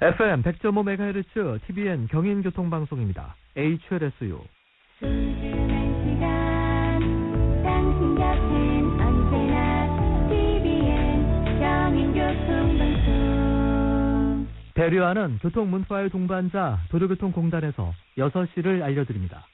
FM 100.5MHz TBN 경인교통방송입니다. HLSU. 배려하는 교통문화의 동반자 도로교통공단에서 6시를 알려드립니다.